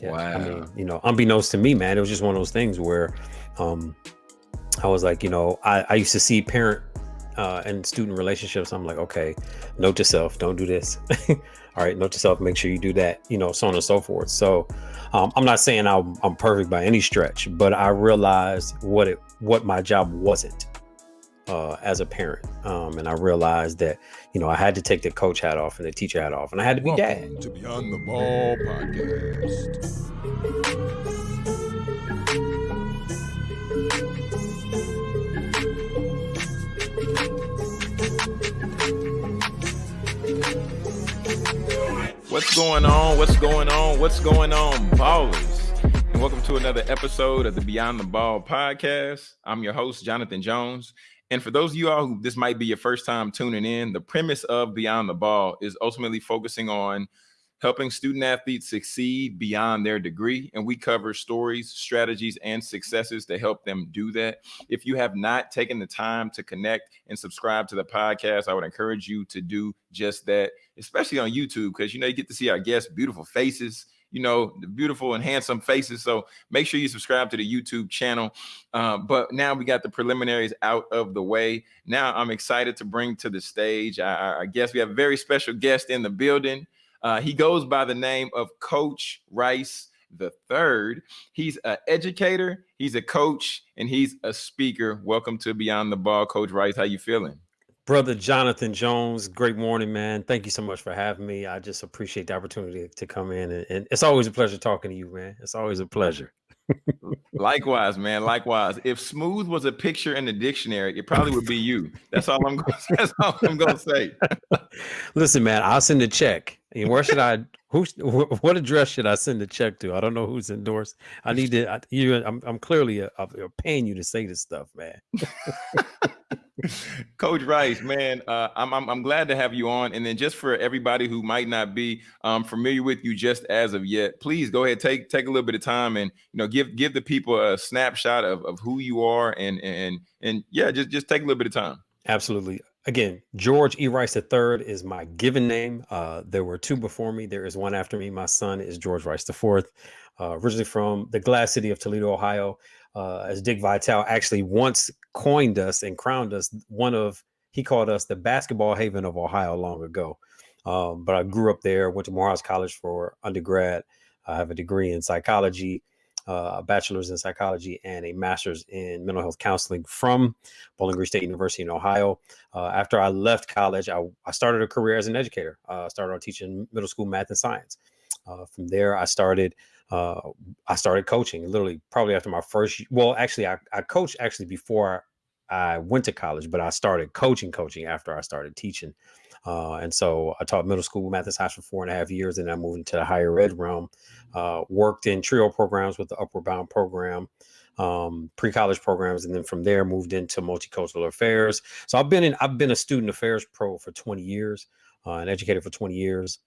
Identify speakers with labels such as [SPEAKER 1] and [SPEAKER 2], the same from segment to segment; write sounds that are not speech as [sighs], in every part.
[SPEAKER 1] Yeah.
[SPEAKER 2] Wow.
[SPEAKER 1] I mean, you know, unbeknownst to me, man, it was just one of those things where um, I was like, you know, I, I used to see parent uh, and student relationships. I'm like, okay, note to self, don't do this. [laughs] All right, note to self, make sure you do that, you know, so on and so forth. So um, I'm not saying I'm, I'm perfect by any stretch, but I realized what it what my job wasn't uh, as a parent. Um, and I realized that, you know, I had to take the coach hat off and the teacher hat off, and I had to be dad.
[SPEAKER 3] Welcome to Beyond the Ball podcast.
[SPEAKER 2] What's going on? What's going on? What's going on, ballers? And welcome to another episode of the Beyond the Ball podcast. I'm your host, Jonathan Jones. And for those of you all who this might be your first time tuning in, the premise of Beyond the Ball is ultimately focusing on helping student athletes succeed beyond their degree. And we cover stories, strategies, and successes to help them do that. If you have not taken the time to connect and subscribe to the podcast, I would encourage you to do just that, especially on YouTube, because you know you get to see our guests' beautiful faces. You know, the beautiful and handsome faces. So make sure you subscribe to the YouTube channel. Uh, but now we got the preliminaries out of the way. Now I'm excited to bring to the stage. I, I guess we have a very special guest in the building. Uh, he goes by the name of Coach Rice the third. He's an educator, he's a coach, and he's a speaker. Welcome to Beyond the Ball, Coach Rice. How you feeling?
[SPEAKER 1] Brother Jonathan Jones, great morning, man. Thank you so much for having me. I just appreciate the opportunity to come in, and, and it's always a pleasure talking to you, man. It's always a pleasure.
[SPEAKER 2] Likewise, man. Likewise. If smooth was a picture in the dictionary, it probably would be you. That's all I'm going. [laughs] That's all I'm going to say. [laughs]
[SPEAKER 1] Listen, man, I'll send a check. And where should I? Who? wh- What address should I send the check to? I don't know who's endorsed. I need to. I, you. I'm. I'm clearly uh, uh, paying you to say this stuff, man. [laughs]
[SPEAKER 2] Coach Rice, man, uh, I'm, I'm I'm glad to have you on. And then just for everybody who might not be um, familiar with you just as of yet, please go ahead take take a little bit of time and you know give give the people a snapshot of, of who you are and and and yeah, just just take a little bit of time.
[SPEAKER 1] Absolutely. Again, George E. Rice III is my given name. Uh, there were two before me. There is one after me. My son is George Rice IV, uh, originally from the glass city of Toledo, Ohio. Uh, as Dick Vitale actually once coined us and crowned us one of, he called us the basketball haven of Ohio long ago. Um, but I grew up there, went to Morehouse College for undergrad. I have a degree in psychology, uh, a bachelor's in psychology, and a master's in mental health counseling from Bowling Green State University in Ohio. Uh, after I left college, I, I started a career as an educator. Uh, I started teaching middle school math and science. Uh, from there, I started uh, I started coaching literally probably after my first. Well, actually, I, I coached actually before I went to college, but I started coaching coaching after I started teaching. Uh, and so I taught middle school math and science for four and a half years, and I moved into the higher ed realm. Uh, worked in TRIO programs with the Upward Bound program, um, pre-college programs, and then from there moved into multicultural affairs. So I've been in I've been a student affairs pro for 20 years, uh, an educator for 20 years,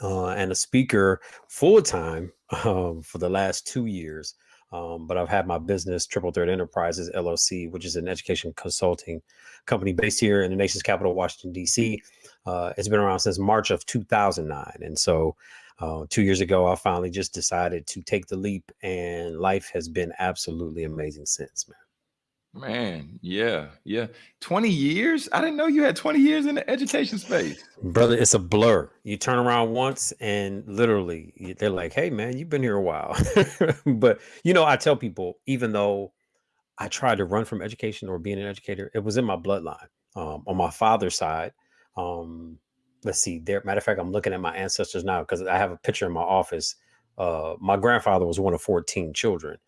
[SPEAKER 1] uh, and a speaker full time um, for the last two years. Um, but I've had my business, Triple Threat Enterprises LLC, which is an education consulting company based here in the nation's capital, Washington, D.C. Uh, it's been around since March of 2009. And so uh, two years ago, I finally just decided to take the leap, and life has been absolutely amazing since, man.
[SPEAKER 2] Man, yeah, yeah. 20 years? I didn't know you had 20 years in the education space.
[SPEAKER 1] Brother, it's a blur. You turn around once and literally they're like, hey, man, you've been here a while. [laughs] but, you know, I tell people, even though I tried to run from education or being an educator, it was in my bloodline. Um, on my father's side, um, let's see, there, matter of fact, I'm looking at my ancestors now because I have a picture in my office. Uh, my grandfather was one of 14 children.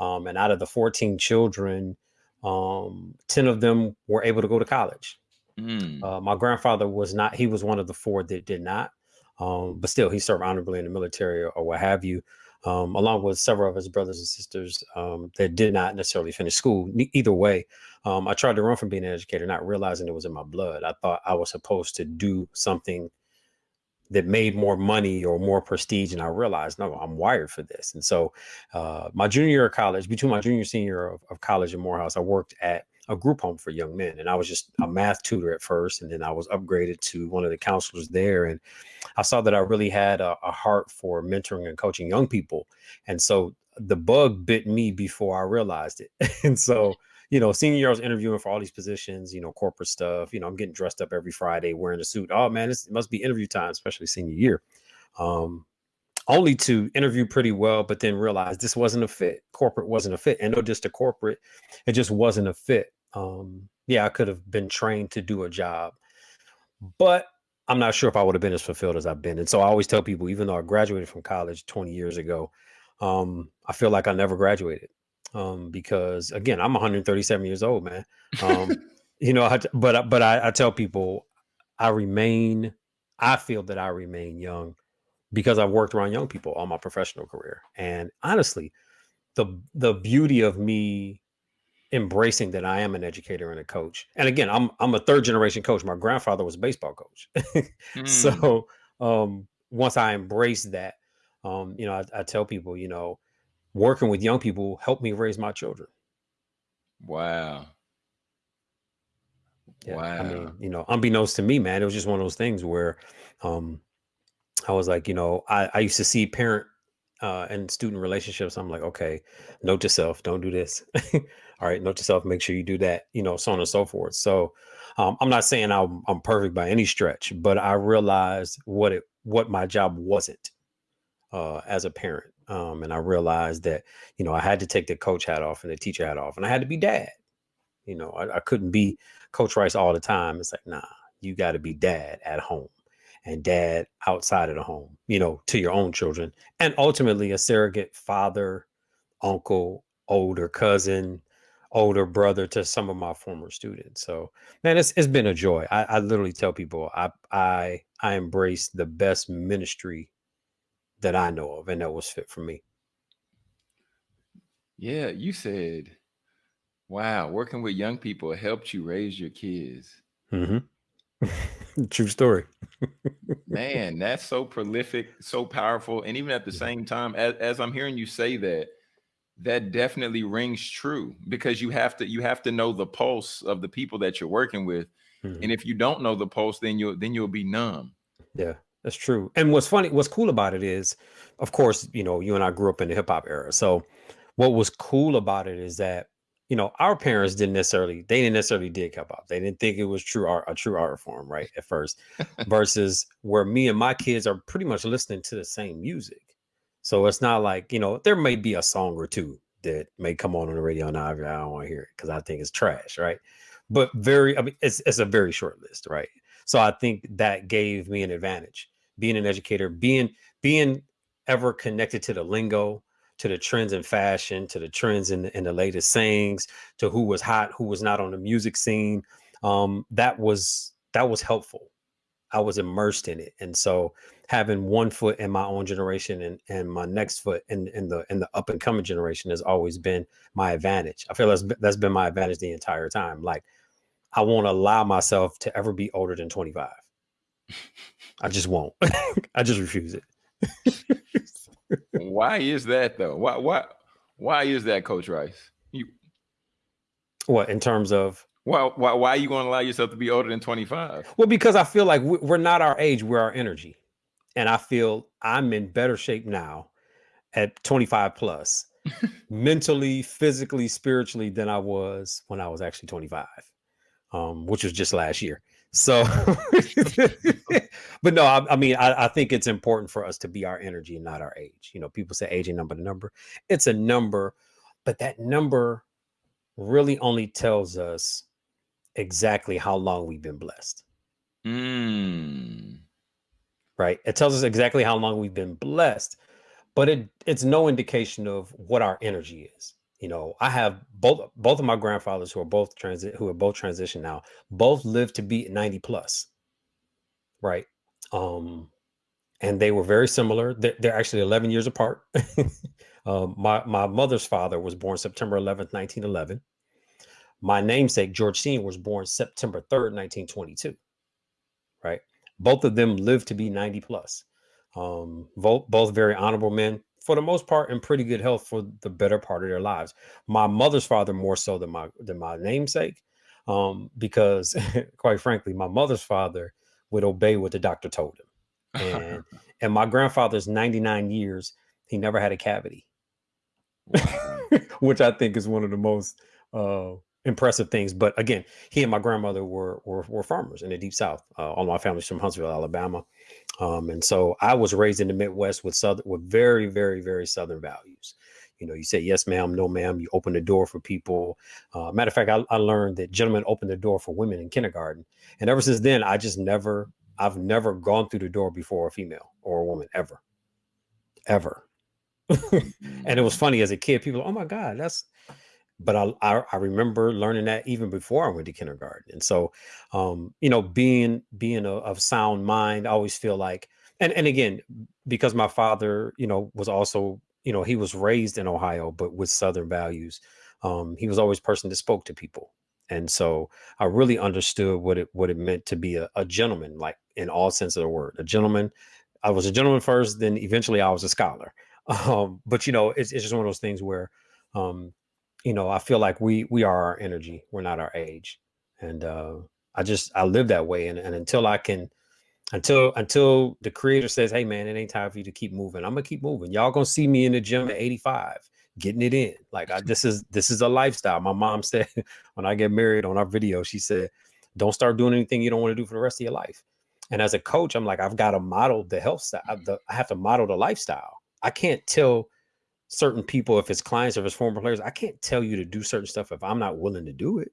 [SPEAKER 1] Um, and out of the 14 children, um, 10 of them were able to go to college.
[SPEAKER 2] Mm,
[SPEAKER 1] Uh, my grandfather was not, he was one of the four that did not. Um, but still, he served honorably in the military or, or what have you, um, along with several of his brothers and sisters um, that did not necessarily finish school. Either way, um, I tried to run from being an educator, not realizing it was in my blood. I thought I was supposed to do something that made more money or more prestige. And I realized, no, I'm wired for this. And so, uh, my junior year of college, between my junior senior of, of college in Morehouse, I worked at a group home for young men. And I was just a math tutor at first. And then I was upgraded to one of the counselors there. And I saw that I really had a, a heart for mentoring and coaching young people. And so the bug bit me before I realized it. [laughs] and so, you know, senior year I was interviewing for all these positions, you know, corporate stuff. You know, I'm getting dressed up every Friday wearing a suit. Oh man, it must be interview time, especially senior year. Um, only to interview pretty well, but then realize this wasn't a fit. Corporate wasn't a fit. And no just a corporate, it just wasn't a fit. Um, yeah, I could have been trained to do a job, but I'm not sure if I would have been as fulfilled as I've been. And so I always tell people, even though I graduated from college 20 years ago, um, I feel like I never graduated. Um, because again, I'm 137 years old, man. Um, [laughs] you know, I, but but I, I tell people I remain, I feel that I remain young because I've worked around young people all my professional career. And honestly, the the beauty of me embracing that I am an educator and a coach. And again, I'm I'm a third generation coach. My grandfather was a baseball coach. [laughs] mm. So um, once I embrace that, um, you know, I, I, tell people, you know, working with young people helped me raise my children.
[SPEAKER 2] Wow.
[SPEAKER 1] Yeah, wow. I mean, you know, unbeknownst to me, man, it was just one of those things where um, I was like, you know, I, I used to see parent uh, and student relationships. I'm like, okay, note to self, don't do this. [laughs] All right, note to self, make sure you do that, you know, so on and so forth. So um, I'm not saying I'm, I'm perfect by any stretch, but I realized what it what my job wasn't uh, as a parent. Um, and I realized that, you know, I had to take the coach hat off and the teacher hat off, and I had to be dad. You know, I, I couldn't be Coach Rice all the time. It's like, nah, you got to be dad at home and dad outside of the home, you know, to your own children, and ultimately a surrogate father, uncle, older cousin, older brother to some of my former students. So, man, it's it's been a joy. I, I literally tell people I I I embrace the best ministry that I know of, and that was fit for me.
[SPEAKER 2] Yeah, you said, "Wow, working with young people helped you raise your kids."
[SPEAKER 1] Mm-hmm. [laughs] True story.
[SPEAKER 2] Man, that's so prolific, so powerful. And even at the same time, as, as I'm hearing you say that, that definitely rings true because you have to you have to know the pulse of the people that you're working with. Mm-hmm. And if you don't know the pulse, then you'll then you'll be numb.
[SPEAKER 1] Yeah, that's true. And what's funny, what's cool about it is, of course, you know, you and I grew up in the hip hop era. So what was cool about it is that you know, our parents didn't necessarily they didn't necessarily dig hip hop. They didn't think it was true art, a true art form, right? At first, [laughs] versus where me and my kids are pretty much listening to the same music. So it's not like you know there may be a song or two that may come on on the radio now. I don't want to hear it because I think it's trash, right? But very, I mean, it's it's a very short list, right? So I think that gave me an advantage being an educator, being being ever connected to the lingo, to the trends in fashion, to the trends in, in the latest sayings, to who was hot, who was not on the music scene. Um, that was that was helpful. I was immersed in it, and so having one foot in my own generation and, and my next foot in, in the in the up and coming generation has always been my advantage. I feel that's that's been my advantage the entire time. Like I won't allow myself to ever be older than 25. [laughs] I just won't. [laughs] I just refuse it.
[SPEAKER 2] why is that though? Why why why is that, Coach Rice? You
[SPEAKER 1] what in terms of
[SPEAKER 2] why why why are you going to allow yourself to be older than 25?
[SPEAKER 1] Well, because I feel like we're not our age, we're our energy. And I feel I'm in better shape now at 25 plus, [laughs] mentally, physically, spiritually than I was when I was actually 25, um, which was just last year. So, [laughs] but no, I, I mean, I, I, think it's important for us to be our energy and not our age. You know, people say age and number to number. It's a number, but that number really only tells us exactly how long we've been blessed.
[SPEAKER 2] Mm.
[SPEAKER 1] Right. It tells us exactly how long we've been blessed, but it it's no indication of what our energy is you know i have both both of my grandfathers who are both transit who are both transition now both lived to be 90 plus right? Um and they were very similar. They're, they're actually 11 years apart. [laughs] Um my my mother's father was born september 11th 1911 my namesake george senior was born september 3rd 1922 right? Both of them lived to be 90 plus um both both very honorable men for the most part in pretty good health for the better part of their lives. My mother's father more so than my than my namesake. um, because [laughs] quite frankly, my mother's father would obey what the doctor told him. And [laughs] and my grandfather's 99 years, he never had a cavity. [laughs] Which I think is one of the most uh, impressive things. But again, he and my grandmother were were, were farmers in the deep south. Uh, all my family's from Huntsville, Alabama. Um, and so I was raised in the Midwest with southern with very, very, very southern values. You know, you say yes, ma'am, no, ma'am. You open the door for people. Uh, matter of fact, I, I learned that gentlemen open the door for women in kindergarten, and ever since then, I just never, I've never gone through the door before a female or a woman ever, ever. [laughs] and it was [laughs] funny as a kid. People, oh my god, that's. But I, I, I remember learning that even before I went to kindergarten, and so, um, you know, being being a, of sound mind, I always feel like, and and again, because my father, you know, was also you know, he was raised in Ohio, but with Southern values. Um, he was always person that spoke to people. And so I really understood what it what it meant to be a, a gentleman, like in all sense of the word. A gentleman. I was a gentleman first, then eventually I was a scholar. [laughs] Um, but you know, it's, it's just one of those things where um, you know, I feel like we we are our energy, we're not our age. And uh I just I live that way. And, and until I can until until the creator says, "Hey, man, it ain't time for you to keep moving. I'm gonna keep moving. Y'all gonna see me in the gym at 85, getting it in. Like I, this is this is a lifestyle." My mom [laughs] said when I get married on our video, she said, "Don't start doing anything you don't want to do for the rest of your life." And as a coach, I'm like, I've got to model the health style. I have to model the lifestyle. I can't tell certain people if it's clients or if it's former players. I can't tell you to do certain stuff if I'm not willing to do it.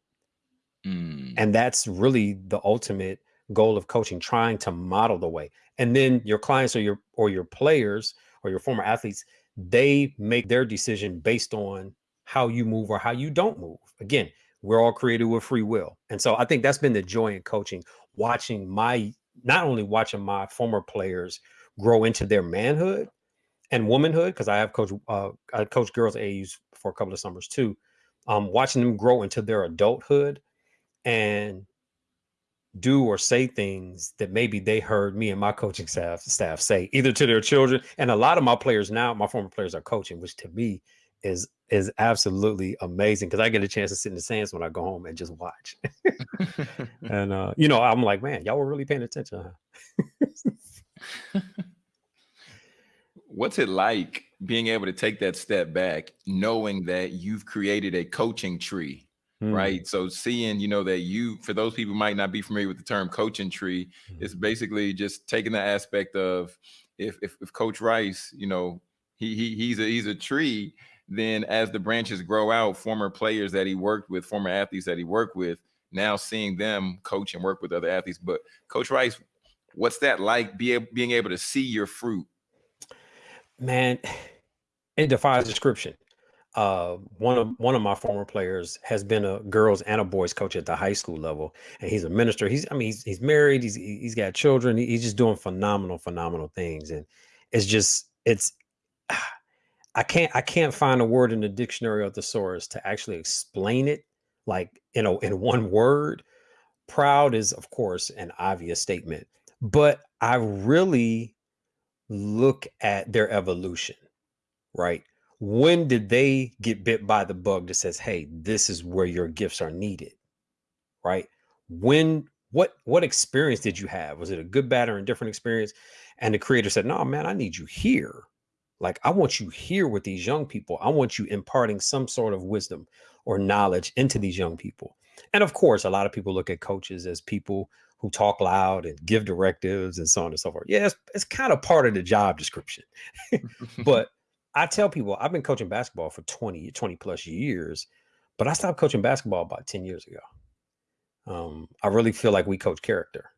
[SPEAKER 1] Mm. And that's really the ultimate goal of coaching, trying to model the way. And then your clients or your or your players or your former athletes, they make their decision based on how you move or how you don't move. Again, we're all created with free will. And so I think that's been the joy in coaching, watching my not only watching my former players grow into their manhood and womanhood, because I have coached uh, I coached girls AUs for a couple of summers too. Um, watching them grow into their adulthood and do or say things that maybe they heard me and my coaching staff staff say either to their children and a lot of my players now my former players are coaching which to me is is absolutely amazing because I get a chance to sit in the sands when I go home and just watch. [laughs] and uh, you know, I'm like, man, y'all were really paying attention.
[SPEAKER 2] Huh? [laughs] What's it like being able to take that step back, knowing that you've created a coaching tree Mm. Right. So seeing, you know, that you, for those people might not be familiar with the term coaching tree, mm. it's basically just taking the aspect of if, if, if Coach Rice, you know, he, he he's a he's a tree, then as the branches grow out, former players that he worked with, former athletes that he worked with, now seeing them coach and work with other athletes. But Coach Rice, what's that like? Be being able to see your fruit.
[SPEAKER 1] Man, it defies description uh, one of one of my former players has been a girls and a boys coach at the high school level, and he's a minister. He's I mean he's he's married. He's he's got children. He's just doing phenomenal phenomenal things, and it's just it's. [sighs] I can't I can't find a word in the dictionary or thesaurus to actually explain it like you know in one word. Proud is of course an obvious statement, but I really look at their evolution, right? when did they get bit by the bug that says hey this is where your gifts are needed right? When what what experience did you have? Was it a good bad or indifferent experience? And the creator said no man i need you here. Like i want you here with these young people. I want you imparting some sort of wisdom or knowledge into these young people. And of course a lot of people look at coaches as people who talk loud and give directives and so on and so forth yeah it's, it's kind of part of the job description [laughs] but I tell people I've been coaching basketball for 20, 20 plus years, but I stopped coaching basketball about 10 years ago. Um, I really feel like we coach character.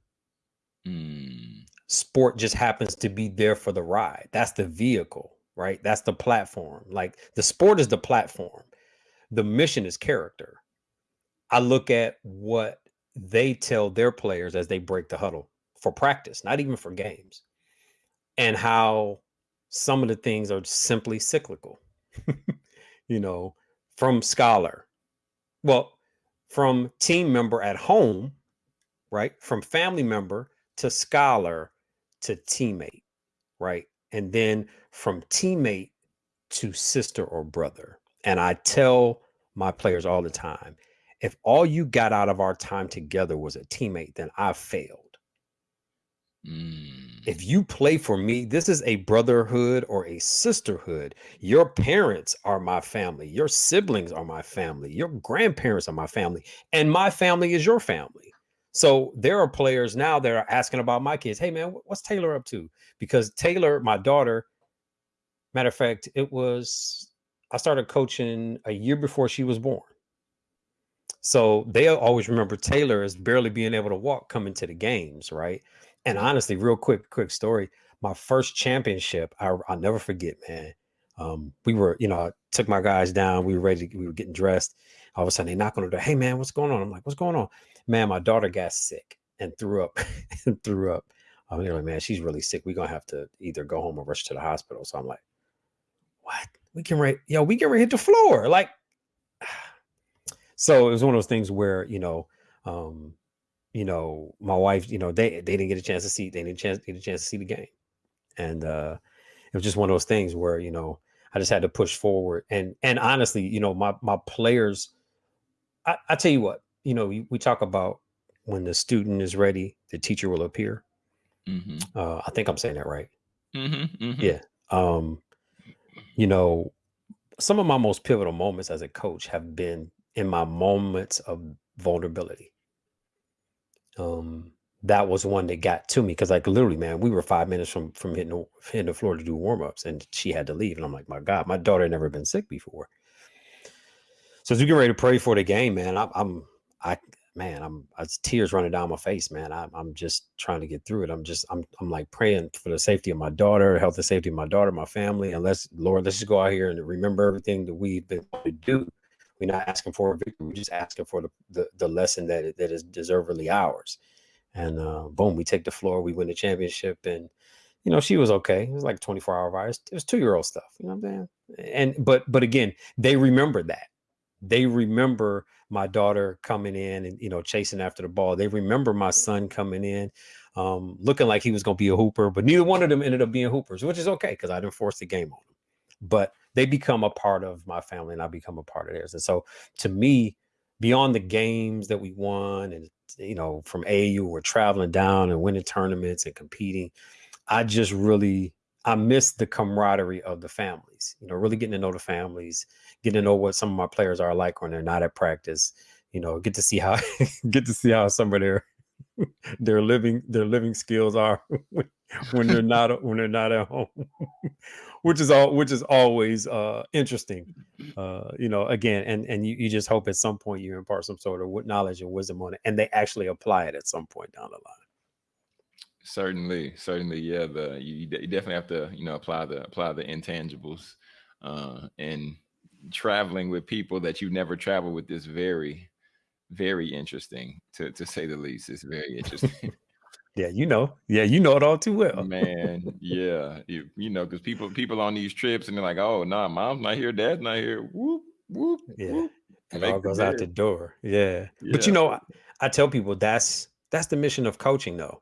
[SPEAKER 1] Mm. Sport just happens to be there for the ride. That's the vehicle, right? That's the platform. Like the sport is the platform. The mission is character. I look at what they tell their players as they break the huddle for practice, not even for games, and how some of the things are simply cyclical. [laughs] you know, from scholar, well, from team member at home, right? From family member to scholar to teammate, right? And then from teammate to sister or brother. And I tell my players all the time if all you got out of our time together was a teammate, then I failed.
[SPEAKER 2] Mm.
[SPEAKER 1] If you play for me, this is a brotherhood or a sisterhood. Your parents are my family. Your siblings are my family. Your grandparents are my family. And my family is your family. So there are players now that are asking about my kids. Hey, man, what's Taylor up to? Because Taylor, my daughter, matter of fact, it was, I started coaching a year before she was born. So they always remember Taylor as barely being able to walk coming to the games, right? And honestly, real quick, quick story. My first championship, I, will never forget, man. Um, we were, you know, I took my guys down. We were ready. We were getting dressed. All of a sudden, they knock on the door. Hey, man, what's going on? I'm like, what's going on? Man, my daughter got sick and threw up [laughs] and threw up. I'm like, man, she's really sick. We're gonna have to either go home or rush to the hospital. So I'm like, what? We can right, yo, we can right hit the floor. Like, [sighs] so it was one of those things where, you know, um, you know, my wife, you know, they they didn't get a chance to see, they didn't chance get a chance to see the game, and uh, it was just one of those things where you know I just had to push forward, and and honestly, you know, my my players, I, I tell you what, you know, we, we talk about when the student is ready, the teacher will appear.
[SPEAKER 2] Mm-hmm.
[SPEAKER 1] Uh, I think I'm saying that right.
[SPEAKER 2] Mm-hmm. Mm-hmm.
[SPEAKER 1] Yeah. Um, you know, some of my most pivotal moments as a coach have been in my moments of vulnerability um, that was one that got to me because like literally, man, we were five minutes from from hitting hitting the floor to do warm ups, and she had to leave, and I'm like, my God, my daughter never been sick before. So as we get ready to pray for the game, man, I, I'm I man, I'm it's tears running down my face, man. I, I'm just trying to get through it. I'm just I'm I'm like praying for the safety of my daughter, health and safety of my daughter, my family, and let's Lord, let's just go out here and remember everything that we've been to do. We're not asking for a victory. We're just asking for the, the, the lesson that, that is deservedly ours. And uh, boom, we take the floor. We win the championship. And, you know, she was okay. It was like 24 hour virus. It was two year old stuff. You know what I'm saying? And, but, but again, they remember that. They remember my daughter coming in and, you know, chasing after the ball. They remember my son coming in, um, looking like he was going to be a hooper, but neither one of them ended up being hoopers, which is okay because I didn't force the game on them. But they become a part of my family and I become a part of theirs. And so to me, beyond the games that we won and you know, from AU, we're traveling down and winning tournaments and competing. I just really I miss the camaraderie of the families, you know, really getting to know the families, getting to know what some of my players are like when they're not at practice, you know, get to see how [laughs] get to see how some of their [laughs] their living their living skills are [laughs] when [laughs] they're not when they're not at home [laughs] which is all which is always uh interesting uh you know again and and you, you just hope at some point you impart some sort of knowledge and wisdom on it and they actually apply it at some point down the line.
[SPEAKER 2] Certainly certainly yeah the you, you definitely have to you know apply the apply the intangibles uh and traveling with people that you've never travel with is very very interesting to to say the least it's very interesting [laughs]
[SPEAKER 1] Yeah, you know. Yeah, you know it all too well.
[SPEAKER 2] Man, yeah, you, you know, because people people on these trips and they're like, oh no, nah, mom's not here, dad's not here. Whoop whoop.
[SPEAKER 1] Yeah,
[SPEAKER 2] whoop.
[SPEAKER 1] it all goes out the door. Yeah. yeah. but you know, I, I tell people that's that's the mission of coaching, though,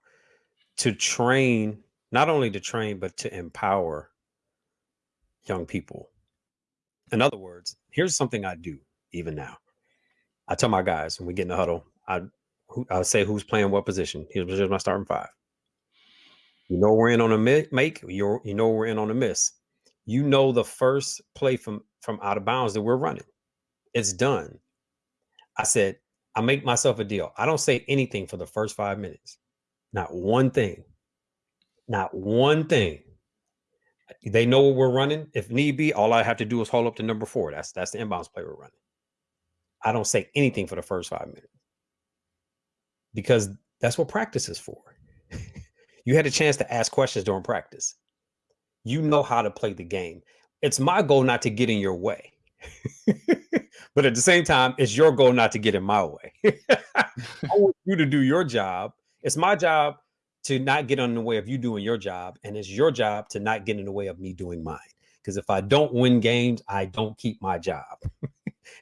[SPEAKER 1] to train not only to train but to empower young people. In other words, here's something I do even now. I tell my guys when we get in the huddle, I who, I'll say who's playing what position. Here's my starting five. You know we're in on a make. You you know we're in on a miss. You know the first play from from out of bounds that we're running. It's done. I said I make myself a deal. I don't say anything for the first five minutes. Not one thing. Not one thing. They know what we're running. If need be, all I have to do is hold up to number four. That's that's the inbounds play we're running. I don't say anything for the first five minutes because that's what practice is for. [laughs] you had a chance to ask questions during practice. You know how to play the game. It's my goal not to get in your way. [laughs] but at the same time, it's your goal not to get in my way. [laughs] I want you to do your job. It's my job to not get in the way of you doing your job. And it's your job to not get in the way of me doing mine. Because if I don't win games, I don't keep my job.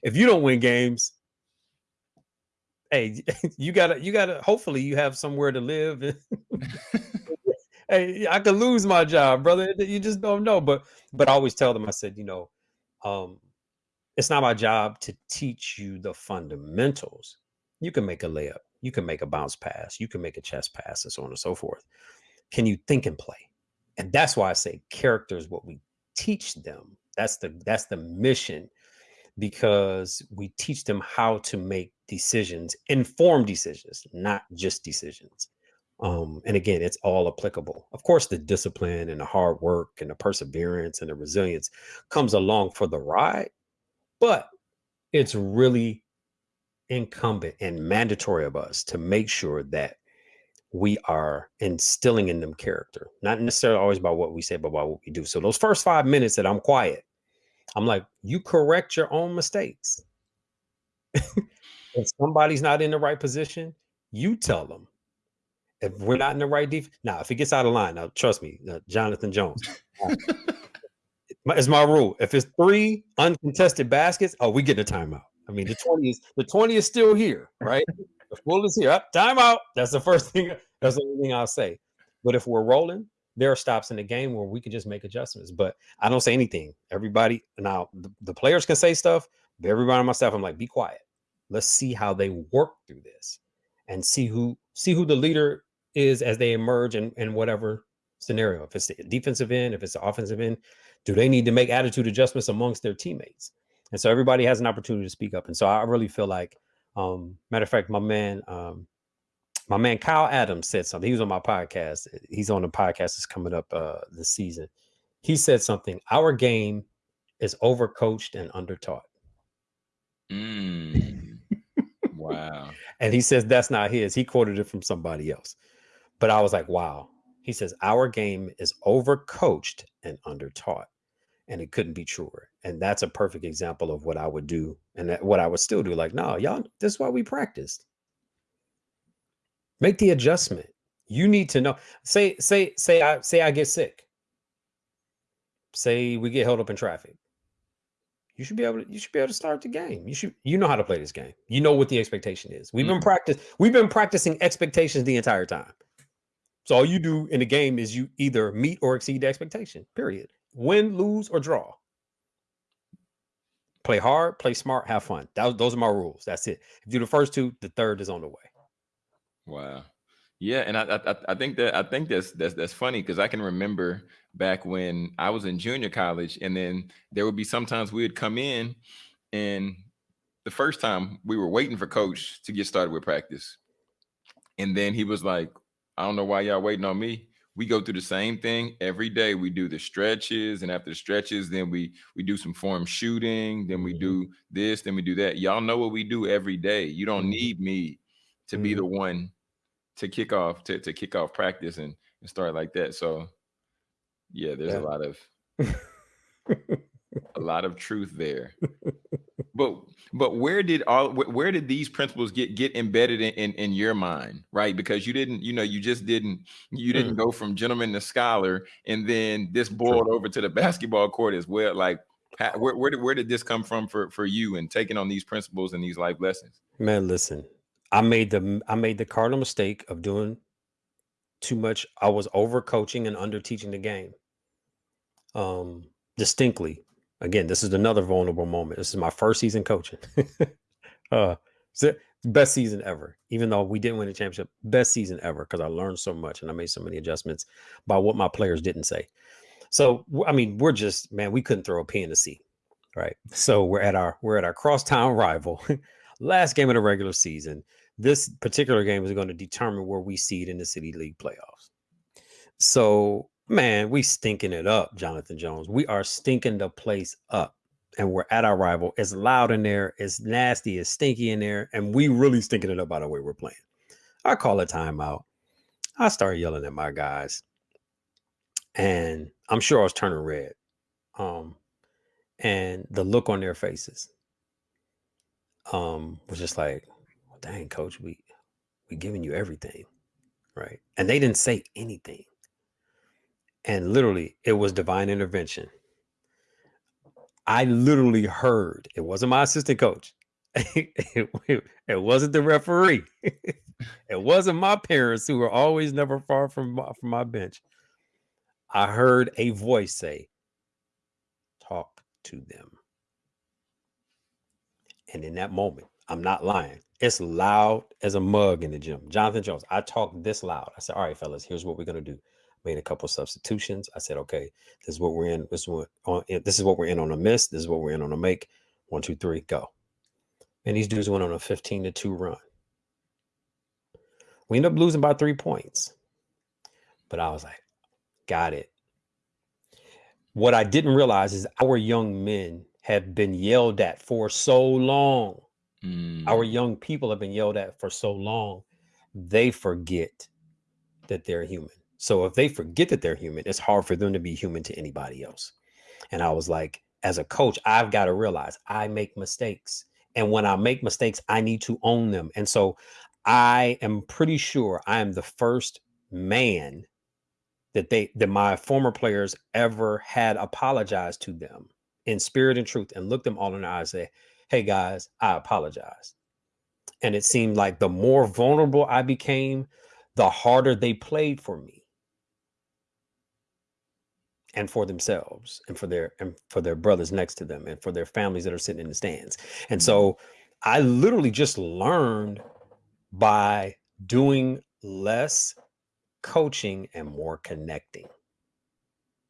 [SPEAKER 1] if you don't win games, hey, [laughs] you gotta, you gotta. Hopefully, you have somewhere to live. [laughs] [laughs] hey, I could lose my job, brother. You just don't know. But, but I always tell them, I said, you know, um, it's not my job to teach you the fundamentals. You can make a layup, you can make a bounce pass, you can make a chest pass, and so on and so forth. Can you think and play? And that's why I say character is what we teach them. That's the that's the mission because we teach them how to make decisions, informed decisions, not just decisions. Um, and again, it's all applicable. Of course, the discipline and the hard work and the perseverance and the resilience comes along for the ride, but it's really incumbent and mandatory of us to make sure that we are instilling in them character, not necessarily always by what we say, but by what we do. So those first five minutes that I'm quiet, I'm like, you correct your own mistakes. if somebody's not in the right position, you tell them. If we're not in the right defense, now if it gets out of line, now trust me, uh, Jonathan Jones. [laughs] it's my rule. If it's three uncontested baskets, oh, we get a timeout. I mean, the 20 is the 20 is still here, right? the full is here. Up, timeout. That's the first thing. That's the only thing I'll say. But if we're rolling, there are stops in the game where we can just make adjustments. But I don't say anything. Everybody now the, the players can say stuff, but everybody on my staff, I'm like, be quiet. Let's see how they work through this and see who see who the leader is as they emerge in, in whatever scenario. If it's the defensive end, if it's the offensive end, do they need to make attitude adjustments amongst their teammates? And so everybody has an opportunity to speak up. And so I really feel like, um, matter of fact, my man, um, my man Kyle Adams said something. He was on my podcast. He's on the podcast that's coming up uh, this season. He said something. Our game is overcoached and undertaught.
[SPEAKER 2] Mm. wow.
[SPEAKER 1] and he says that's not his. He quoted it from somebody else. But I was like, wow. He says our game is overcoached and undertaught. And it couldn't be truer. And that's a perfect example of what I would do and that, what I would still do. Like, no, y'all, this is why we practiced. Make the adjustment. You need to know. Say, say, say I say I get sick. Say we get held up in traffic. You should be able to you should be able to start the game. You should you know how to play this game. You know what the expectation is. We've been mm-hmm. practice we've been practicing expectations the entire time. So all you do in the game is you either meet or exceed the expectation. Period. Win, lose, or draw. Play hard, play smart, have fun. That, those are my rules. That's it. If you do the first two, the third is on the way.
[SPEAKER 2] Wow. Yeah, and I, I I think that I think that's that's that's funny because I can remember back when I was in junior college, and then there would be sometimes we would come in, and the first time we were waiting for coach to get started with practice, and then he was like, "I don't know why y'all waiting on me." We go through the same thing every day. We do the stretches, and after the stretches, then we we do some form shooting. Then we mm-hmm. do this. Then we do that. Y'all know what we do every day. You don't mm-hmm. need me to mm-hmm. be the one to kick off to, to kick off practice and, and start like that. So yeah, there's yeah. a lot of [laughs] a lot of truth there. But but where did all where did these principles get get embedded in, in, in your mind, right? Because you didn't, you know, you just didn't you didn't mm. go from gentleman to scholar, and then this boiled over to the [laughs] basketball court as well. Like, where where did where did this come from for for you and taking on these principles and these life lessons?
[SPEAKER 1] Man, listen, I made the I made the cardinal mistake of doing too much. I was over coaching and under teaching the game. Um, distinctly. Again, this is another vulnerable moment. This is my first season coaching. [laughs] uh, best season ever. Even though we didn't win a championship, best season ever because I learned so much and I made so many adjustments by what my players didn't say. So I mean, we're just man, we couldn't throw a P in the C, right? So we're at our we're at our crosstown rival, [laughs] last game of the regular season this particular game is going to determine where we seed in the city league playoffs. So, man, we stinking it up, Jonathan Jones. We are stinking the place up. And we're at our rival. It's loud in there, it's nasty, it's stinky in there, and we really stinking it up by the way we're playing. I call a timeout. I start yelling at my guys. And I'm sure I was turning red. Um, and the look on their faces um was just like dang, coach, we we giving you everything. Right. And they didn't say anything. And literally, it was divine intervention. I literally heard it wasn't my assistant coach. [laughs] it, it, wasn't the referee. [laughs] it wasn't my parents who were always never far from my, from my bench. I heard a voice say, "Talk to them." And in that moment, I'm not lying. It's loud as a mug in the gym. Jonathan Jones, I talked this loud. I said, All right, fellas, here's what we're gonna do. Made a couple substitutions. I said, okay, this is what we're in. This is what on eh, this is what we're in on a miss. This is what we're in on a make. One, two, three, go. And these dudes went on a 15 to 2 run. We ended up losing by three points. But I was like, got it. What I didn't realize is our young men have been yelled at for so long. Mm. Our young people have been yelled at for so long, they forget that they're human. So if they forget that they're human, it's hard for them to be human to anybody else. And I was like, as a coach, I've got to realize I make mistakes. And when I make mistakes, I need to own them. And so I am pretty sure I am the first man that they that my former players ever had apologized to them in spirit and truth and looked them all in the eyes and say, Hey guys, I apologize. And it seemed like the more vulnerable I became, the harder they played for me and for themselves and for their and for their brothers next to them and for their families that are sitting in the stands. And mm-hmm. so I literally just learned by doing less coaching and more connecting.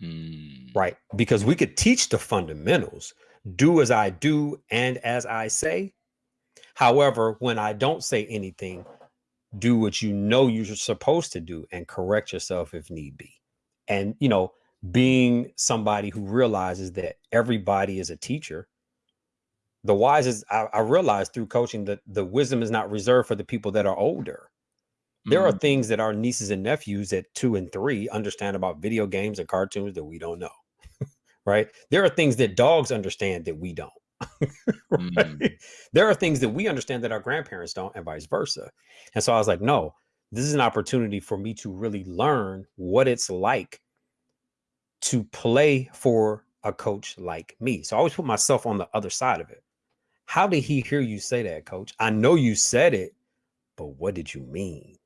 [SPEAKER 1] Mm. Right? Because we could teach the fundamentals, do as I do and as I say. However, when I don't say anything, do what you know you're supposed to do and correct yourself if need be. And, you know, being somebody who realizes that everybody is a teacher the wisest I, I realized through coaching that the wisdom is not reserved for the people that are older there mm-hmm. are things that our nieces and nephews at two and three understand about video games and cartoons that we don't know right there are things that dogs understand that we don't [laughs] right? mm. there are things that we understand that our grandparents don't and vice versa and so i was like no this is an opportunity for me to really learn what it's like to play for a coach like me. So I always put myself on the other side of it. How did he hear you say that, coach? I know you said it, but what did you mean?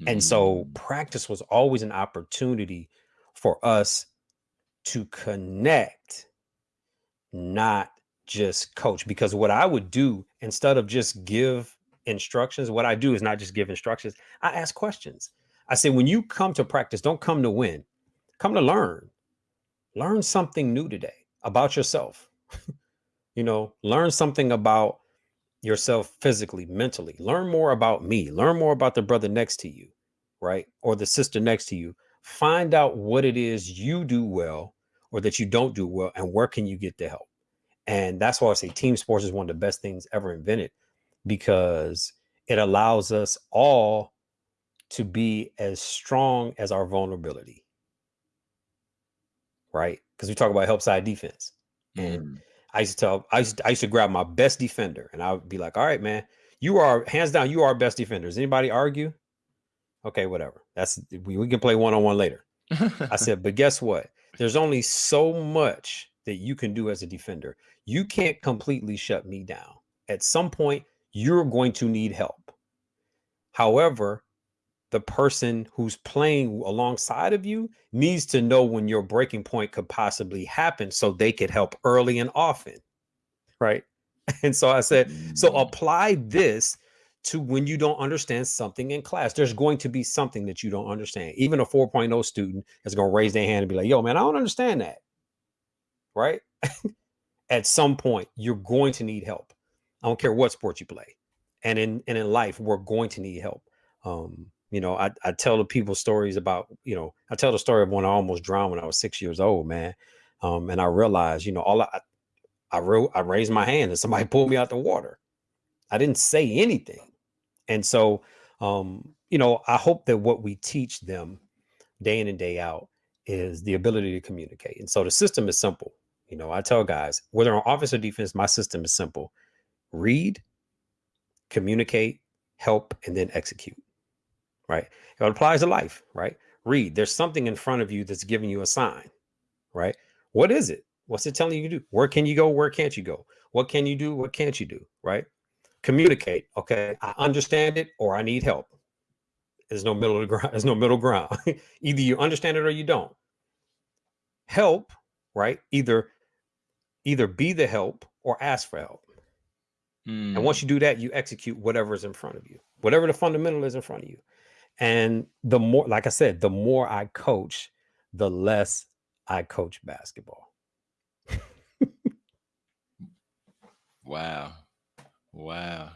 [SPEAKER 1] Mm-hmm. And so mm. practice was always an opportunity for us to connect, not just coach. Because what I would do instead of just give instructions, what I do is not just give instructions, I ask questions. I say, when you come to practice, don't come to win. Come to learn. Learn something new today about yourself. [laughs] You know learn something about yourself physically mentally. Learn more about me. Learn more about the brother next to you right or the sister next to you. Find out what it is you do well or that you don't do well and where can you get the help and that's why i say team sports is one of the best things ever invented because it allows us all to be as strong as our vulnerability right? Because we talk about help side defense. And mm. I used to tell I used to, I used to grab my best defender and I would be like, all right, man, you are hands down, you are best defender. Does anybody argue? Okay, whatever. That's we, we can play one-on-one later. I said, but guess what? There's only so much that you can do as a defender. You can't completely shut me down. At some point, you're going to need help. However, the person who's playing alongside of you needs to know when your breaking point could possibly happen so they could help early and often. Right. [laughs] And so I said, so mm. apply this to when you don't understand something in class. There's going to be something that you don't understand. Even a 4.0 student is going to raise their hand and be like, yo, man, I don't understand that. Right. [laughs] At some point, you're going to need help. I don't care what sport you play. And in and in life, we're going to need help. Um, you know, I, I tell the people stories about, you know, I tell the story of when I almost drowned when I was six years old, man. Um, and I realized, you know, all I, I wrote, I raised my hand and somebody [laughs] pulled me out the water. I didn't say anything. And so, um, you know, I hope that what we teach them day in and day out is the ability to communicate. And so the system is simple. You know, I tell guys, whether on offense or defense, my system is simple. Read, communicate, help, and then execute right? It applies to life, right? Read. There's something in front of you that's giving you a sign, right? What is it? What's it telling you to do? Where can you go? Where can't you go? What can you do? What can't you do? Right? Communicate. Okay, I understand it or I need help. There's no middle ground. There's no middle ground. [laughs] Either you understand it or you don't. Help, right? Either either be the help or ask for help. And once hmm. you do that, you execute whatever is in front of you, whatever the fundamental is in front of you. And the more, like I said, the more I coach, the less I coach basketball.
[SPEAKER 2] wow. Wow.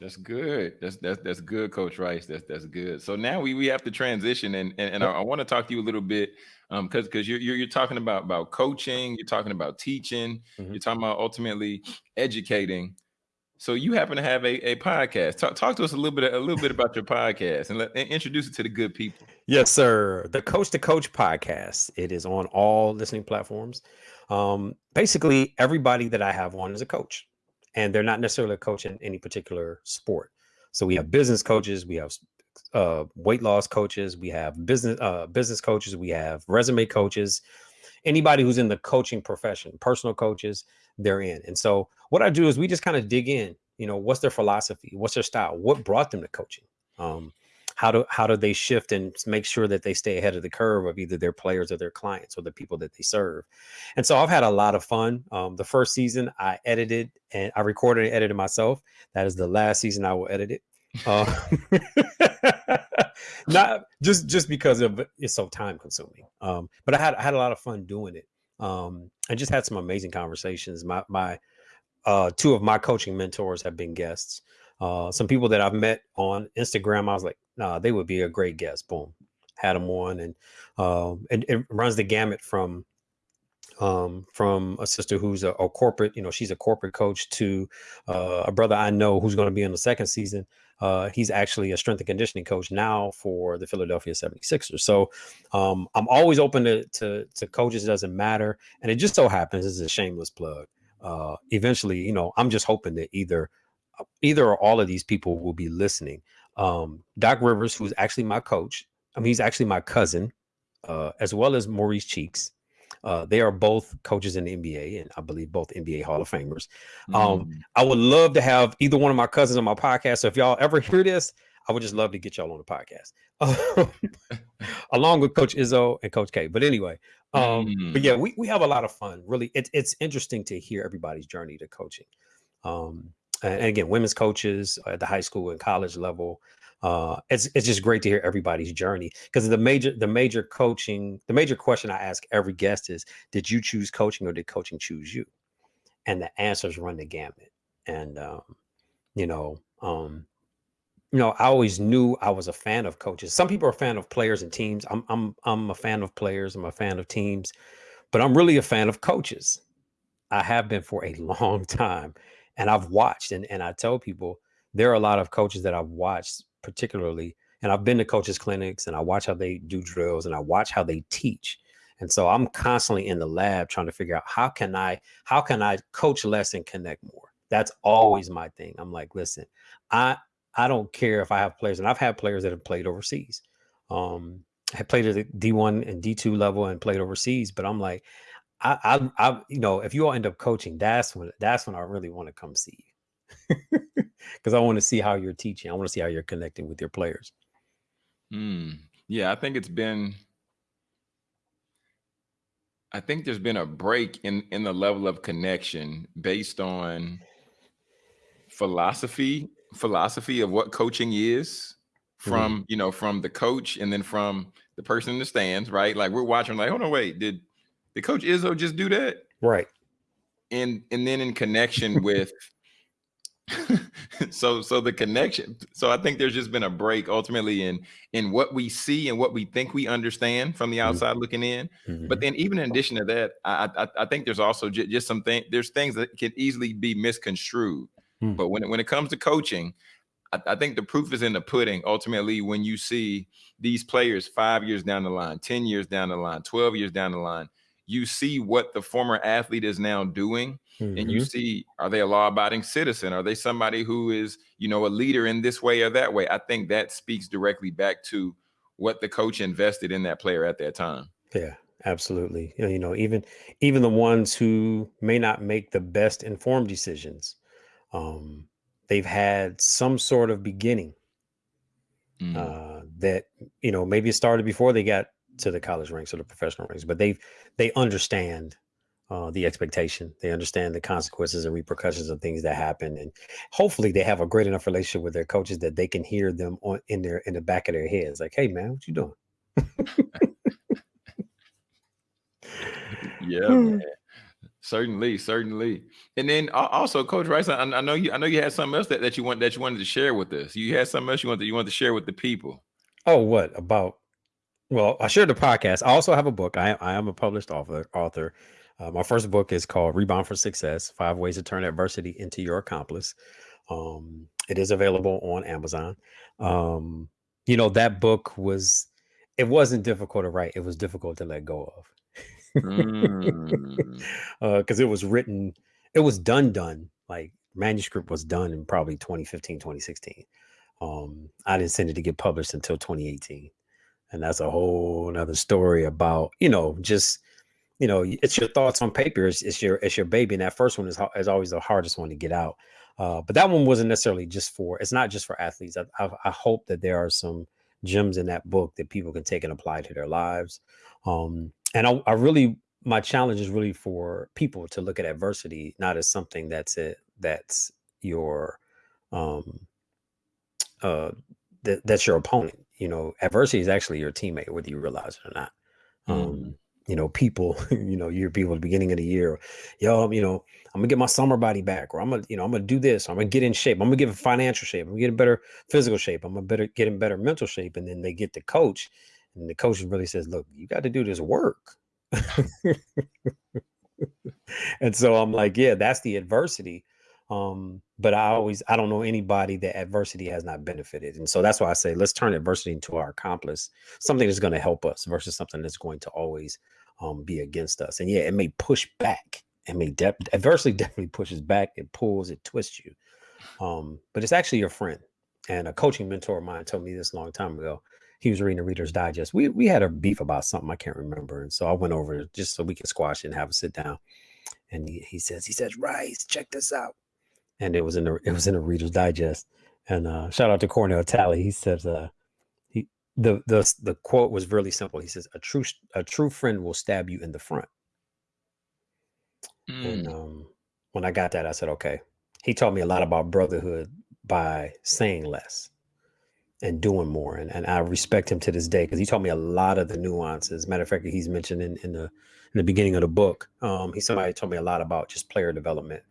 [SPEAKER 2] That's good. That's that's that's good, Coach Rice. That's that's good. So now we we have to transition, and and, and I, I want to talk to you a little bit, um, because because you're, you're you're talking about about coaching, you're talking about teaching,
[SPEAKER 1] Mhm.
[SPEAKER 2] you're talking about ultimately educating. So you happen to have a, a podcast. Talk talk to us a little bit a little bit about your podcast, and let and introduce it to the good people.
[SPEAKER 1] Yes, sir. The Coach to Coach podcast. It is on all listening platforms. Um, basically, everybody that I have on is a coach, and they're not necessarily a coach in any particular sport. So we have business coaches, we have uh, weight loss coaches, we have business uh, business coaches, we have resume coaches. Anybody who's in the coaching profession, personal coaches, they're in. And so what I do is we just kind of dig in. You know, what's their philosophy? What's their style? What brought them to coaching? Um, how do how do they shift and make sure that they stay ahead of the curve of either their players or their clients or the people that they serve. And so i've had a lot of fun. Um, the first season i edited and i recorded and edited myself. That is the last season i will edit it. Uh, [laughs] not just just because of it's so time consuming. Um, but i had i had a lot of fun doing it. Um, i just had some amazing conversations. My my uh, two of my coaching mentors have been guests. Uh, some people that I've met on Instagram, I was like, nah, they would be a great guest. Boom, had them on, and um, and it runs the gamut from um, from a sister who's a, a corporate, you know, she's a corporate coach to uh, a brother I know who's going to be in the second season. Uh, he's actually a strength and conditioning coach now for the Philadelphia 76ers. So um, I'm always open to, to, to coaches. It doesn't matter. And it just so happens, this is a shameless plug. Uh, eventually, you know, I'm just hoping that either either or all of these people will be listening. Um, Doc Rivers, who's actually my coach, I mean, he's actually my cousin, uh, as well as Maurice Cheeks. Uh, they are both coaches in the NBA, and I believe both NBA Hall of Famers. Um,
[SPEAKER 2] Mm.
[SPEAKER 1] I would love to have either one of my cousins on my podcast. So if y'all ever hear this, I would just love to get y'all on the podcast, [laughs] along with Coach Izzo and Coach K. But anyway, um, but
[SPEAKER 2] Mm.
[SPEAKER 1] yeah, we, we have a lot of fun. Really, it's it's interesting to hear everybody's journey to coaching. Um, and again, women's coaches at the high school and college level. Uh, it's it's just great to hear everybody's journey because the major the major coaching the major question I ask every guest is, did you choose coaching or did coaching choose you? And the answers run the gamut. And um, you know, um, you know, I always knew I was a fan of coaches. Some people are a fan of players and teams. I'm I'm I'm a fan of players. I'm a fan of teams, but I'm really a fan of coaches. I have been for a [laughs] long time, and I've watched. and And I tell people there are a lot of coaches that I've watched, particularly, and I've been to coaches clinics, and I watch how they do drills, and I watch how they teach. And so I'm constantly in the lab trying to figure out how can I how can I coach less and connect more. That's always my thing. I'm like, listen, I I don't care if I have players, and I've had players that have played overseas. Um, have played at the D1 and D2 level and played overseas, but I'm like, I, I, I, you know, if you all end up coaching, that's when that's when I really want to come see you, [laughs] because I want to see how you're teaching. I want to see how you're connecting with your players.
[SPEAKER 2] Mm. Yeah, I think it's been. I think there's been a break in in the level of connection based on philosophy philosophy of what coaching is from you know from the coach and then from the person in the stands right like we're watching like hold on wait did did coach izzo just do that
[SPEAKER 1] Right.
[SPEAKER 2] and and then in connection with [laughs] so so the connection so i think there's just been a break ultimately in in what we see and what we think we understand from the outside looking in but
[SPEAKER 1] Mhm.
[SPEAKER 2] then even in addition to that i i, I think there's also ju- just some things there's things that can easily be misconstrued
[SPEAKER 1] Hmm.
[SPEAKER 2] but when it, when it comes to coaching I, I think the proof is in the pudding ultimately when you see these players five years down the line 10 years down the line 12 years down the line you see what the former athlete is now doing and you
[SPEAKER 1] Mhm.
[SPEAKER 2] see are they a law-abiding citizen are they somebody who is you know a leader in this way or that way i think that speaks directly back to what the coach invested in that player at that time
[SPEAKER 1] Yeah, absolutely. You know, you know, even even the ones who may not make the best informed decisions, um, they've had some sort of beginning
[SPEAKER 2] Mm.
[SPEAKER 1] uh, that you know maybe it started before they got to the college ranks or the professional ranks, but they've they understand uh, the expectation. They understand the consequences and repercussions of things that happen, and hopefully they have a great enough relationship with their coaches that they can hear them on in their in the back of their heads, like, "Hey, man, what you doing?" [laughs]
[SPEAKER 2] yeah, [laughs] man. Certainly, certainly. And then also, Coach Rice, I, I, know you. I know you had something else that, that you want that you wanted to share with us. You had something else you wanted you wanted to share with the people.
[SPEAKER 1] Oh, what about? Well, I shared the podcast. I also have a book. I, I am a published author. Author. Uh, my first book is called Rebound for Success: Five Ways to Turn Adversity into Your Accomplice. Um, it is available on Amazon. Um, you know that book was. It wasn't difficult to write. It was difficult to let go of mm. [laughs] uh, because it was written, it was done, done. Like manuscript was done in probably 2015, 2016. Um, I didn't send it to get published until 2018. And that's a whole another story about, you know, just, you know, it's your thoughts on paper. It's, it's your, it's your baby. And that first one is, is always the hardest one to get out. Uh, but that one wasn't necessarily just for, it's not just for athletes. I, I, I hope that there are some gems in that book that people can take and apply to their lives. Um, and I, I really my challenge is really for people to look at adversity not as something that's it that's your um uh that, that's your opponent you know adversity is actually your teammate whether you realize it or not mm. um you know people [laughs] you know your people at the beginning of the year yo you know i'm gonna get my summer body back or i'm gonna you know i'm gonna do this i'm gonna get in shape i'm gonna get in financial shape i'm gonna get in better physical shape i'm gonna better get in better mental shape and then they get the coach and the coach really says, look, you got to do this work. [laughs] and so I'm like, yeah, that's the adversity. Um, but I always, I don't know anybody that adversity has not benefited. And so that's why I say, let's turn adversity into our accomplice, something that's going to help us versus something that's going to always um, be against us. And yeah, it may push back. It may de- adversity [laughs] definitely pushes back. It pulls, it twists you. Um, but it's actually your friend. And a coaching mentor of mine told me this a long time ago he was reading the Reader's Digest. We we had a beef about something I can't remember, and so I went over just so we could squash it and have a sit down. And he, he says he says Rice, check this out, and it was in the it was in the Reader's Digest. And uh, shout out to Cornell Talley. He says uh, he the the the quote was really simple. He says a true a true friend will stab you in the front. Mm. And um, when I got that, I said okay. He taught me a lot about brotherhood by saying less and doing more. And, and I respect him to this day because he taught me a lot of the nuances. Matter of fact, he's mentioned in, in the in the beginning of the book. Um, he somebody told me a lot about just player development,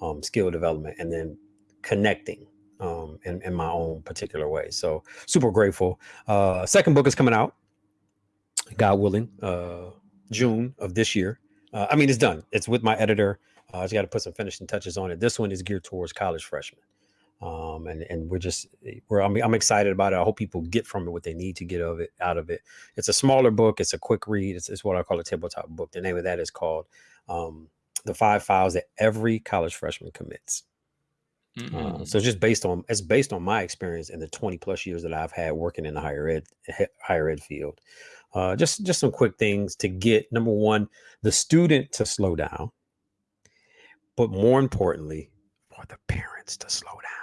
[SPEAKER 1] um, skill development, and then connecting um, in, in my own particular way. So super grateful. Uh, second book is coming out, God willing, uh, June of this year. Uh, I mean, it's done. It's with my editor. Uh, I just got to put some finishing touches on it. This one is geared towards college freshmen um, and and we're just we're I'm, I'm excited about it. I hope people get from it what they need to get of it out of it. It's a smaller book. It's a quick read. It's, it's what I call a tabletop book. The name of that is called um, "The Five Fouls That Every College Freshman Commits." Mm-hmm. Uh, so just based on it's based on my experience in the 20 plus years that I've had working in the higher ed higher ed field. Uh, just just some quick things to get number one the student to slow down, but more importantly, for the parents to slow down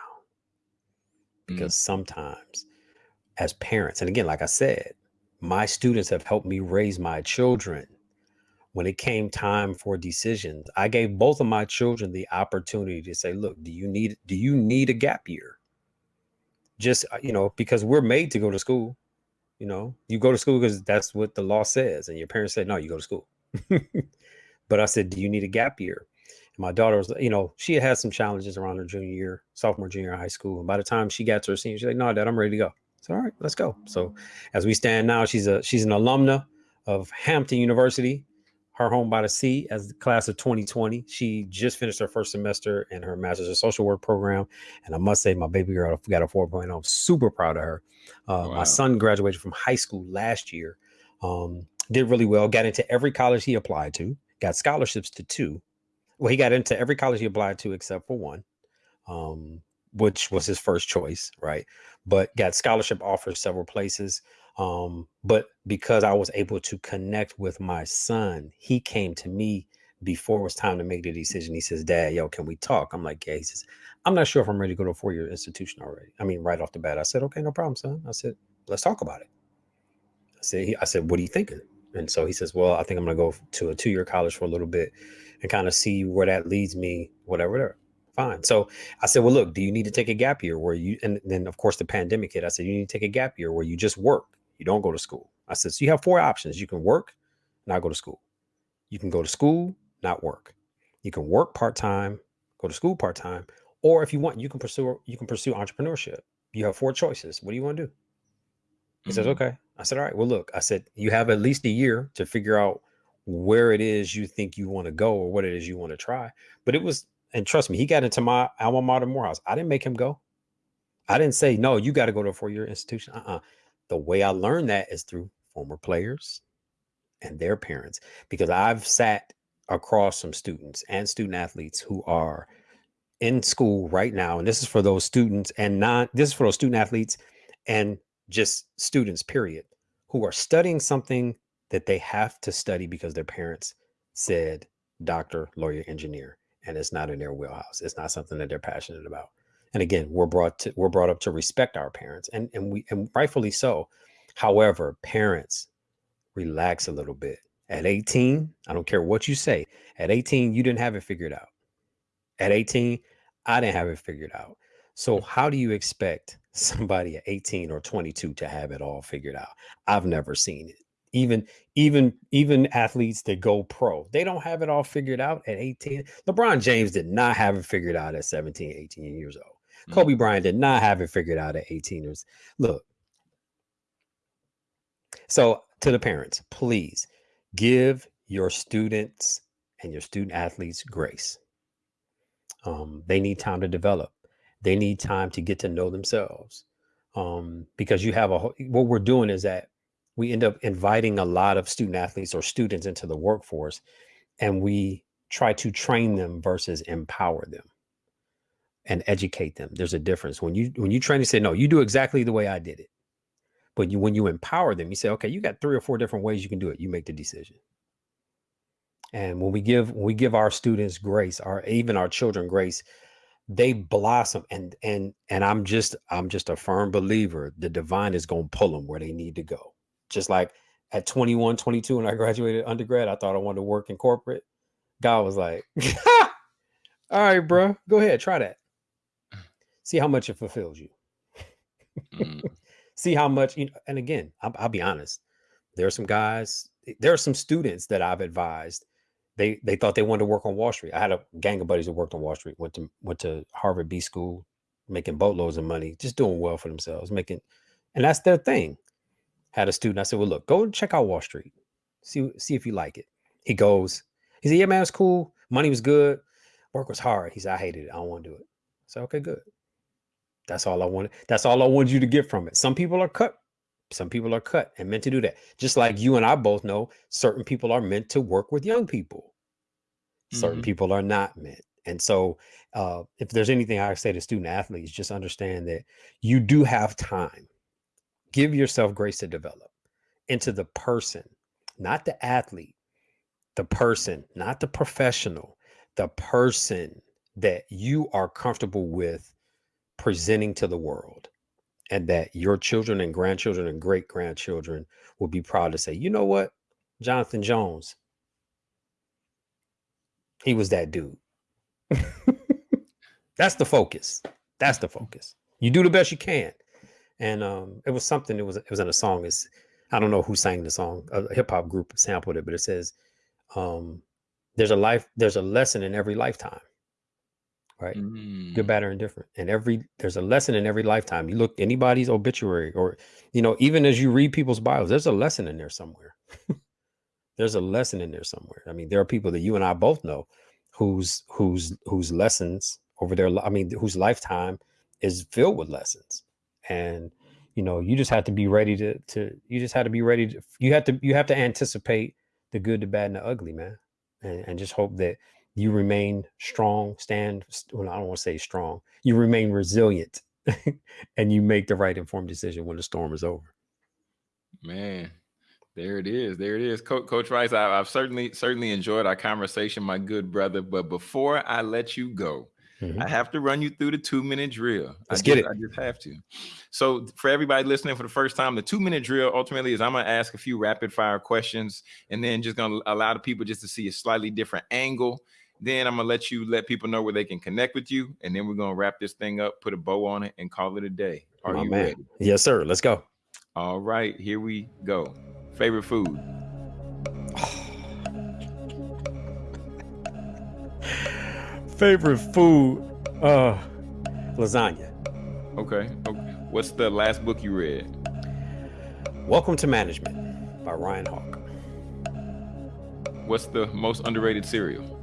[SPEAKER 1] because mm. sometimes as parents and again like i said my students have helped me raise my children when it came time for decisions i gave both of my children the opportunity to say look do you need do you need a gap year just uh, you know because we're made to go to school you know you go to school because that's what the law says and your parents said no you go to school [laughs] but i said do you need a gap year And my daughter was, you know, she had had some challenges around her junior year, sophomore, junior high school. And by the time she got to her senior, she's like, no, dad, I'm ready to go. So, all right, let's go. So as we stand now, she's a she's an alumna of Hampton University, her home by the sea as the class of 2020. She just finished her first semester in her master's of social work program. And I must say, my baby girl got a 4.0. I'm super proud of her. Uh, wow. My son graduated from high school last year. Um, did really well, got into every college he applied to, got scholarships to two well, he got into every college he applied to except for one, um, which was his first choice, right? But got scholarship offers several places. Um, but because I was able to connect with my son, he came to me before it was time to make the decision. He says, Dad, yo, can we talk? I'm like, Yeah. He says, I'm not sure if I'm ready to go to a four year institution already. I mean, right off the bat, I said, Okay, no problem, son. I said, Let's talk about it. I said, I said, What are you thinking? And so he says, Well, I think I'm going to go to a two year college for a little bit and kind of see where that leads me, whatever, whatever. Fine. So I said, Well, look, do you need to take a gap year where you, and then of course the pandemic hit. I said, You need to take a gap year where you just work, you don't go to school. I said, So you have four options. You can work, not go to school. You can go to school, not work. You can work part time, go to school part time, or if you want, you can pursue you can pursue entrepreneurship. You have four choices. What do you want to do? He says, mm. okay. I said, all right. Well, look, I said you have at least a year to figure out where it is you think you want to go or what it is you want to try. But it was, and trust me, he got into my alma mater Morehouse. I didn't make him go. I didn't say, no, you got to go to a four year institution. Uh-uh. The way I learned that is through former players and their parents, because I've sat across some students and student athletes who are in school right now, and this is for those students and not, this is for those student athletes and just students, period, who are studying something that they have to study because their parents said doctor, lawyer, engineer, and it's not in their wheelhouse. It's not something that they're passionate about. And again, we're brought to we're brought up to respect our parents, and and we and rightfully so. However, parents relax a little bit. At 18, I don't care what you say. At 18, you didn't have it figured out. At 18, I didn't have it figured out. So, how do you expect [laughs] somebody at 18 or 22 to have it all figured out? I've never seen it. Even even even athletes that go pro, they don't have it all figured out at 18. LeBron James did not have it figured out at 17, 18 years old. Mm-hmm. Kobe Bryant did not have it figured out at 18 years. Look. So, to the parents, please give your students and your student athletes grace um, they need time to develop. They need time to get to know themselves. Um, because you have a what we're doing is that we end up inviting a lot of student athletes or students into the workforce, and we try to train them versus empower them and educate them. There's a difference when you when you train. You say no, you do exactly the way I did it. But you, when you empower them, you say, okay, you got three or four different ways you can do it. You make the decision. And when we give when we give our students grace, our even our children grace, they blossom and and and I'm just I'm just a firm believer the divine is going to pull them where they need to go. Just like at 21, 22 when I graduated undergrad, I thought I wanted to work in corporate. God was like, [laughs] "All right, bro, go ahead, try that. See how much it fulfills you. mm. [laughs] See how much you know, and again, I'll, I'll be honest. There are some guys, there are some students that I've advised they they thought they wanted to work on Wall Street. I had a gang of buddies that worked on Wall Street, went to went to Harvard B school, making boatloads of money, just doing well for themselves, making and that's their thing. Had a student, I said, Well, look, go check out Wall Street. See, see if you like it. He goes, he said, Yeah, man, it's cool. Money was good. Work was hard. He said, I hated it. I don't want to do it. I said, Okay, good. That's all I wanted. That's all I wanted you to get from it. Some people are cut some people are cut and meant to do that. Just like you and I both know, certain people are meant to work with young people. Certain mm-hmm. people are not meant. And so, uh, if there's anything I say to student athletes, just understand that you do have time. Give yourself grace to develop into the person, not the athlete, the person, not the professional, the person that you are comfortable with presenting to the world and that your children and grandchildren and great grandchildren will be proud to say, you know what, Jonathan Jones, he was that dude. [laughs] That's the focus. That's the focus. You do the best you can. And um, it was something. It was it was in a song. It's I don't know who sang the song. A hip hop group sampled it, but it says, um, "There's a life. There's a lesson in every lifetime." Right? Mm. Good, bad, or indifferent. And every there's a lesson in every lifetime. You look anybody's obituary, or you know, even as you read people's bios, there's a lesson in there somewhere. [laughs] there's a lesson in there somewhere. I mean, there are people that you and I both know whose whose whose lessons over their I mean, whose lifetime is filled with lessons. And you know, you just have to be ready to to you just have to be ready to you have to you have to anticipate the good, the bad, and the ugly, man. And, and just hope that you remain strong, stand, well, I don't want to say strong, you remain resilient [laughs] and you make the right informed decision when the storm is over.
[SPEAKER 2] Man, there it is. There it is. Coach, Coach Rice, I, have certainly, certainly enjoyed our conversation, my good brother. But before I let you go, mm-hmm. I have to run you through the two minute drill.
[SPEAKER 1] Let's
[SPEAKER 2] I
[SPEAKER 1] get
[SPEAKER 2] just,
[SPEAKER 1] it.
[SPEAKER 2] I just have to. So, for everybody listening for the first time, the two minute drill ultimately is I'm going to ask a few rapid fire questions and then just going to allow the people just to see a slightly different angle. Then I'm going to let you let people know where they can connect with you. And then we're going to wrap this thing up, put a bow on it, and call it a day. Are
[SPEAKER 1] My
[SPEAKER 2] you
[SPEAKER 1] man.
[SPEAKER 2] ready?
[SPEAKER 1] Yes, sir. Let's go.
[SPEAKER 2] All right, here we go. Favorite food? [sighs]
[SPEAKER 1] Favorite food? Uh, lasagna.
[SPEAKER 2] Okay. okay. What's the last book you read?
[SPEAKER 1] Welcome to Management by Ryan Hawk.
[SPEAKER 2] What's the most underrated cereal?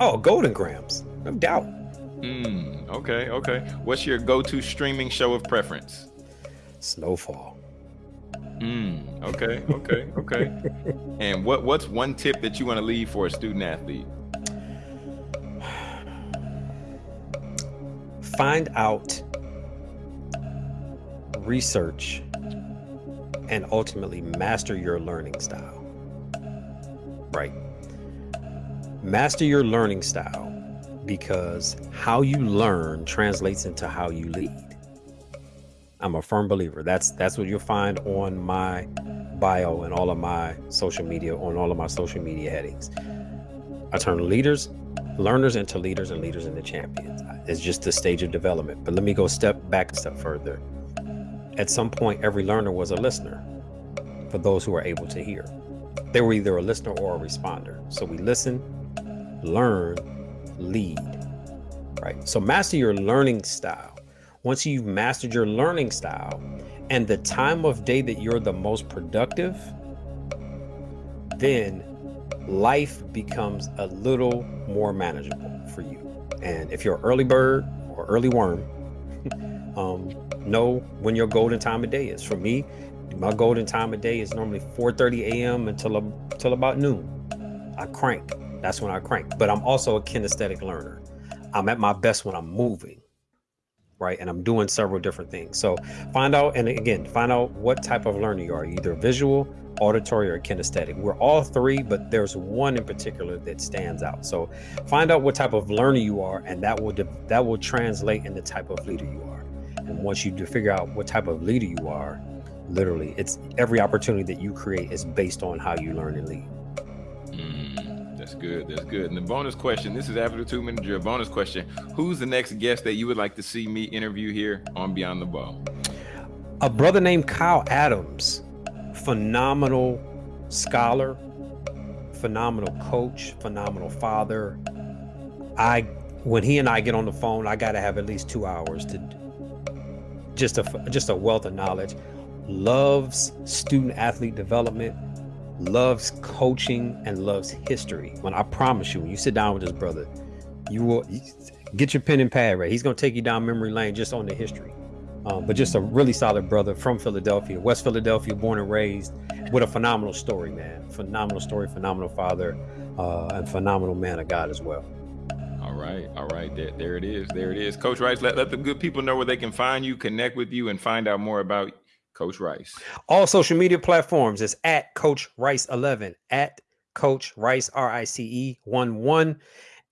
[SPEAKER 1] Oh, Golden Grahams, no doubt.
[SPEAKER 2] Mm, okay, okay. What's your go-to streaming show of preference?
[SPEAKER 1] Snowfall.
[SPEAKER 2] Mm, okay, okay, okay. and what what's one tip that you want to leave for a student athlete? [sighs]
[SPEAKER 1] Find out, research, and ultimately master your learning style. Right. Master your learning style because how you learn translates into how you lead. I'm a firm believer. That's that's what you'll find on my bio and all of my social media, on all of my social media headings. I turn leaders, learners into leaders and leaders into champions. It's just the stage of development. But let me go step back a step further. At some point, every learner was a listener for those who are able to hear. They were either a listener or a responder. So we listen, learn, lead. Right. So master your learning style. Once you've mastered your learning style and the time of day that you're the most productive, then life becomes a little more manageable for you. And if you're an early bird or early worm, [laughs] um, know when your golden time of day is. For me, my golden time of day is normally 4:30 a.m. until until about noon. I crank. That's when I crank. But I'm also a kinesthetic learner. I'm at my best when I'm moving, right? And I'm doing several different things. So find out, and again, find out what type of learner you are, either visual, auditory, or kinesthetic. We're all three, but there's one in particular that stands out. So find out what type of learner you are, and that will that will translate in the type of leader you are. And once you do figure out what type of leader you are, literally, it's every opportunity that you create is based on how you learn and lead.
[SPEAKER 2] Mm, that's good. That's good. And the bonus question this is after the two minute drill. Bonus question Who's the next guest that you would like to see me interview here on Beyond the Ball?
[SPEAKER 1] A brother named Kyle Adams, phenomenal scholar, phenomenal coach, phenomenal father. I, when he and I get on the phone, I got to have at least two hours to just a just a wealth of knowledge. Loves student athlete development, loves coaching, and loves history. When I promise you, when you sit down with this brother, you will get your pen and pad right. He's gonna take you down memory lane just on the history. Um, but just a really solid brother from Philadelphia, West Philadelphia, born and raised, with a phenomenal story, man. Phenomenal story, phenomenal father, uh, and phenomenal man of God as well.
[SPEAKER 2] All right, all right. There, there it is. There it is. Coach Rice, let, let the good people know where they can find you, connect with you, and find out more about Coach Rice.
[SPEAKER 1] All social media platforms is at Coach Rice 11, at Coach Rice, R I C E 1 1.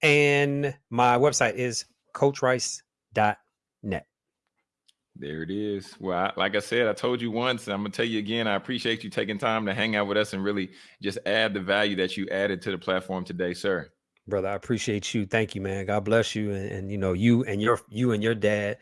[SPEAKER 1] And my website is coachrice.net.
[SPEAKER 2] There it is. Well, I, like I said, I told you once, and I'm gonna tell you again. I appreciate you taking time to hang out with us and really just add the value that you added to the platform today, sir.
[SPEAKER 1] Brother, I appreciate you. Thank you, man. God bless you. And, and you know, you and your you and your dad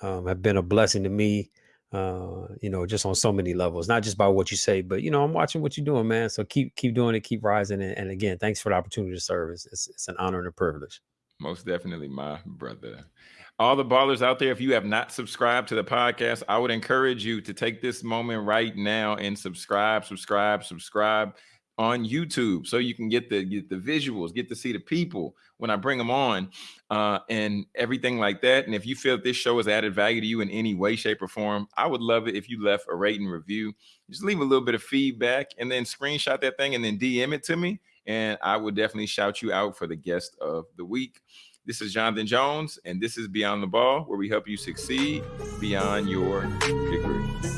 [SPEAKER 1] um, have been a blessing to me. Uh, you know, just on so many levels, not just by what you say, but you know, I'm watching what you're doing, man. So keep keep doing it, keep rising. And, and again, thanks for the opportunity to serve. It's, it's, it's an honor and a privilege.
[SPEAKER 2] Most definitely, my brother. All the ballers out there, if you have not subscribed to the podcast, I would encourage you to take this moment right now and subscribe, subscribe, subscribe on YouTube so you can get the get the visuals, get to see the people when I bring them on, uh, and everything like that. And if you feel this show has added value to you in any way, shape, or form, I would love it if you left a rating review. Just leave a little bit of feedback and then screenshot that thing and then DM it to me, and I will definitely shout you out for the guest of the week. This is Jonathan Jones, and this is Beyond the Ball, where we help you succeed beyond your degree.